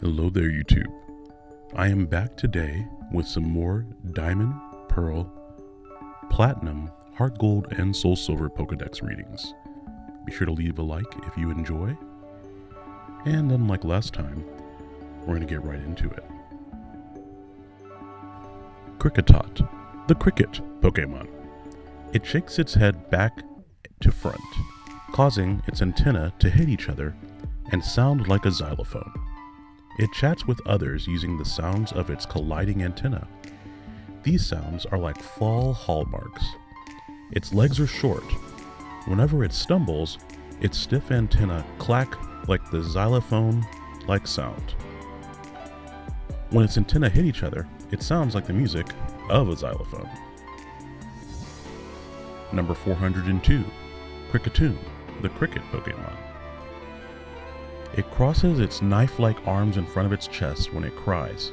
Hello there, YouTube. I am back today with some more Diamond, Pearl, Platinum, Heart Gold, and Soul Silver Pokedex readings. Be sure to leave a like if you enjoy. And unlike last time, we're going to get right into it. Kricketot, the cricket Pokemon. It shakes its head back to front, causing its antenna to hit each other and sound like a xylophone. It chats with others using the sounds of its colliding antenna. These sounds are like fall hallmarks. Its legs are short. Whenever it stumbles, its stiff antenna clack like the xylophone like sound. When its antenna hit each other, it sounds like the music of a xylophone. Number 402, Kricketune, the cricket Pokemon. It crosses its knife like arms in front of its chest when it cries.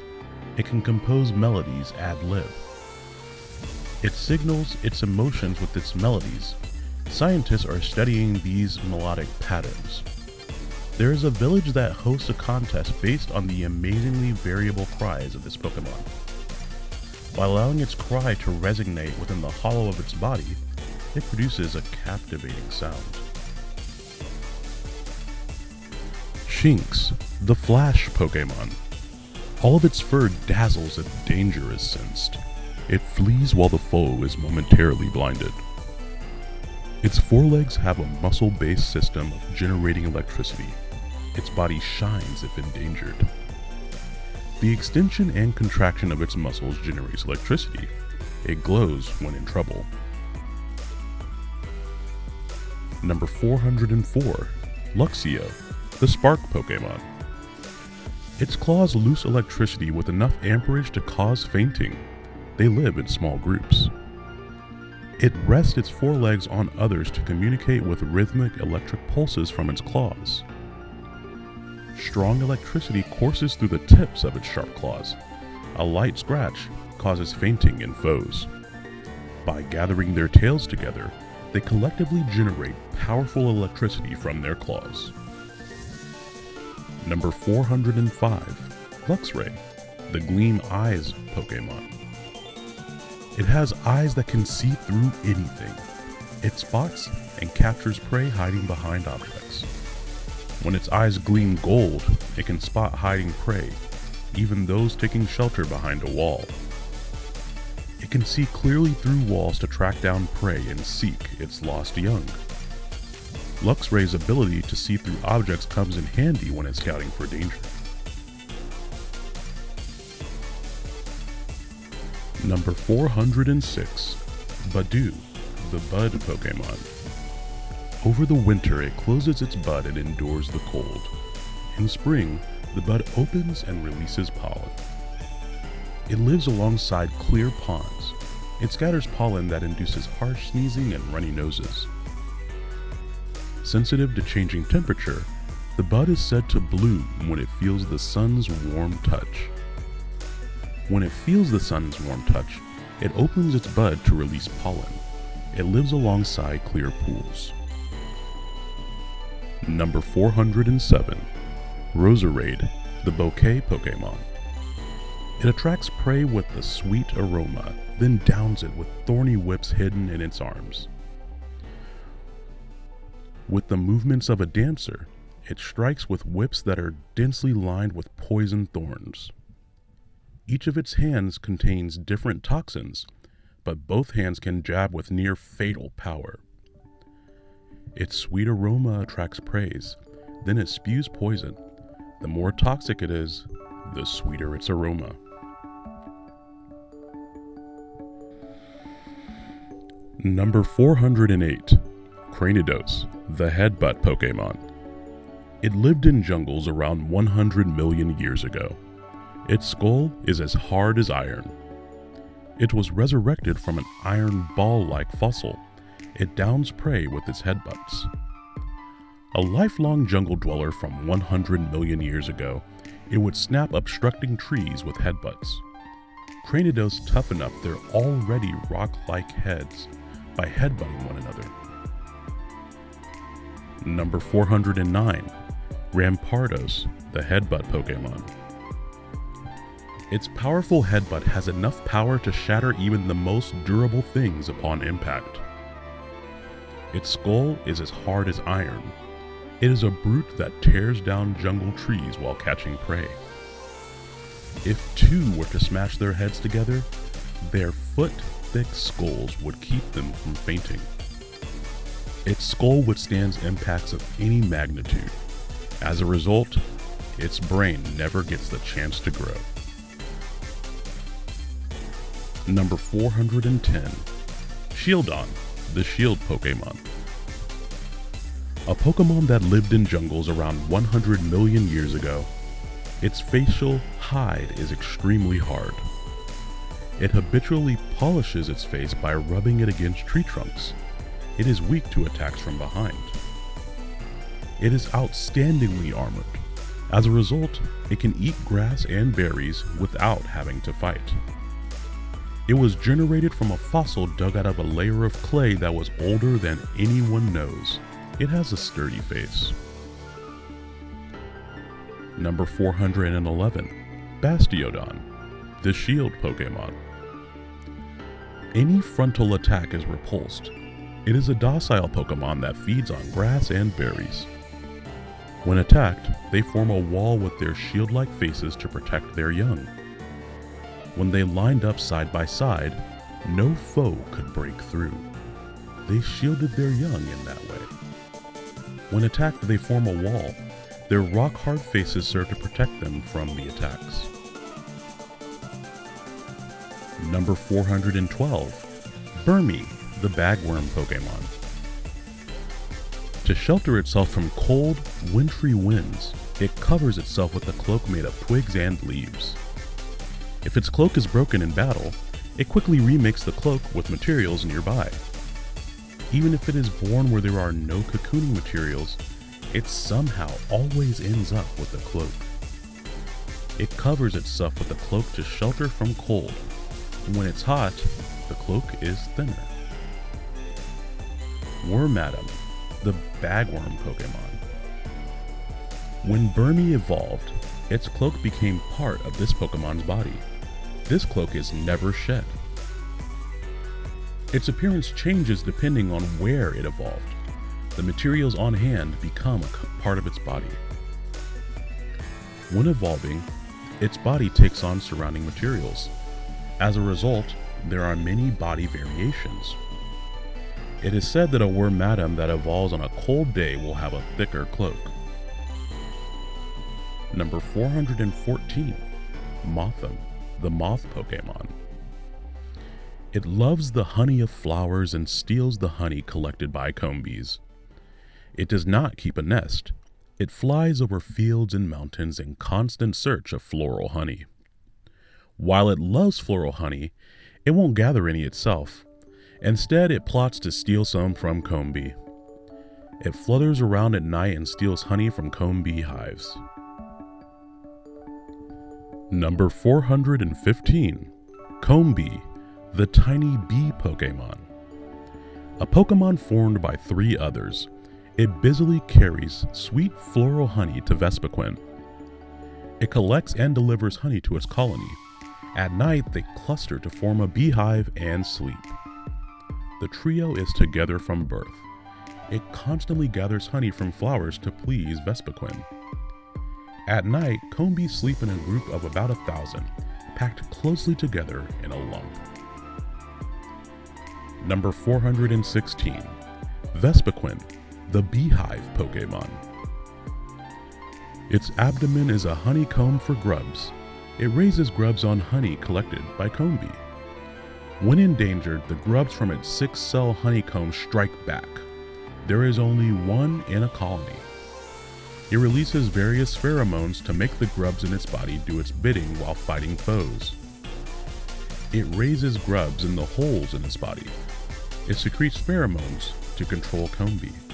It can compose melodies ad lib. It signals its emotions with its melodies. Scientists are studying these melodic patterns. There is a village that hosts a contest based on the amazingly variable cries of this Pokemon. By allowing its cry to resonate within the hollow of its body, it produces a captivating sound. Shinx, the Flash Pokemon. All of its fur dazzles if danger is sensed. It flees while the foe is momentarily blinded. Its forelegs have a muscle based system of generating electricity. Its body shines if endangered. The extension and contraction of its muscles generates electricity. It glows when in trouble. Number 404 Luxio, the Spark Pokemon. Its claws loose electricity with enough amperage to cause fainting. They live in small groups. It rests its forelegs on others to communicate with rhythmic electric pulses from its claws. Strong electricity courses through the tips of its sharp claws. A light scratch causes fainting in foes. By gathering their tails together, they collectively generate powerful electricity from their claws. Number 405 Luxray, the Gleam Eyes Pokemon. It has eyes that can see through anything. It spots and captures prey hiding behind objects. When its eyes gleam gold, it can spot hiding prey, even those taking shelter behind a wall. It can see clearly through walls to track down prey and seek its lost young. Luxray's ability to see through objects comes in handy when it's scouting for danger. Number 406 Budew, the Bud Pokemon. Over the winter, it closes its bud and endures the cold. In spring, the bud opens and releases pollen. It lives alongside clear ponds. It scatters pollen that induces harsh sneezing and runny noses. Sensitive to changing temperature, the bud is said to bloom when it feels the sun's warm touch. When it feels the sun's warm touch, it opens its bud to release pollen. It lives alongside clear pools. Number 407 Roserade, the bouquet Pokemon. It attracts prey with a sweet aroma, then downs it with thorny whips hidden in its arms. With the movements of a dancer, it strikes with whips that are densely lined with poison thorns. Each of its hands contains different toxins, but both hands can jab with near fatal power. Its sweet aroma attracts praise, then it spews poison. The more toxic it is, the sweeter its aroma. Number 408 Cranidos, the headbutt Pokemon. It lived in jungles around 100 million years ago. Its skull is as hard as iron. It was resurrected from an iron ball like fossil. It downs prey with its headbutts. A lifelong jungle dweller from 100 million years ago, it would snap obstructing trees with headbutts. Cranidos toughen up their already rock like heads by headbutting one another. Number 409 Rampardos, the headbutt Pokemon. Its powerful headbutt has enough power to shatter even the most durable things upon impact. Its skull is as hard as iron. It is a brute that tears down jungle trees while catching prey. If two were to smash their heads together, their foot thick skulls would keep them from fainting. Its skull withstands impacts of any magnitude. As a result, its brain never gets the chance to grow. Number 410 Shieldon, the Shield Pokemon. A Pokemon that lived in jungles around 100 million years ago. Its facial hide is extremely hard. It habitually polishes its face by rubbing it against tree trunks. It is weak to attacks from behind. It is outstandingly armored. As a result, it can eat grass and berries without having to fight. It was generated from a fossil dug out of a layer of clay that was older than anyone knows. It has a sturdy face. Number 411 Bastiodon, the Shield Pokemon. Any frontal attack is repulsed. It is a docile Pokemon that feeds on grass and berries. When attacked, they form a wall with their shield like faces to protect their young. When they lined up side by side, no foe could break through. They shielded their young in that way. When attacked, they form a wall. Their rock hard faces serve to protect them from the attacks. Number 412 Burmy, the bagworm Pokemon. To shelter itself from cold, wintry winds, it covers itself with a cloak made of twigs and leaves. If its cloak is broken in battle, it quickly remakes the cloak with materials nearby. Even if it is born where there are no cocooning materials, it somehow always ends up with a cloak. It covers itself with a cloak to shelter from cold when it's hot, the cloak is thinner. Wormadam, the bagworm Pokemon. When Burmy evolved, its cloak became part of this Pokemon's body. This cloak is never shed. Its appearance changes depending on where it evolved. The materials on hand become a part of its body. When evolving, its body takes on surrounding materials, as a result, there are many body variations. It is said that a Wormadam that evolves on a cold day will have a thicker cloak. Number 414 Mothim, the moth Pokemon. It loves the honey of flowers and steals the honey collected by Combees. It does not keep a nest. It flies over fields and mountains in constant search of floral honey. While it loves floral honey, it won't gather any itself. Instead, it plots to steal some from Combee. It flutters around at night and steals honey from Combee hives. Number 415 Combee, the tiny bee Pokemon. A Pokemon formed by three others, it busily carries sweet floral honey to Vespiquen. It collects and delivers honey to its colony, at night, they cluster to form a beehive and sleep. The trio is together from birth. It constantly gathers honey from flowers to please Vespiquen. At night, Combees sleep in a group of about a thousand, packed closely together in a lump. Number 416 Vespiquen, the beehive Pokemon. Its abdomen is a honeycomb for grubs, it raises grubs on honey collected by Combee. When endangered, the grubs from its six cell honeycomb strike back. There is only one in a colony. It releases various pheromones to make the grubs in its body do its bidding while fighting foes. It raises grubs in the holes in its body. It secretes pheromones to control comb.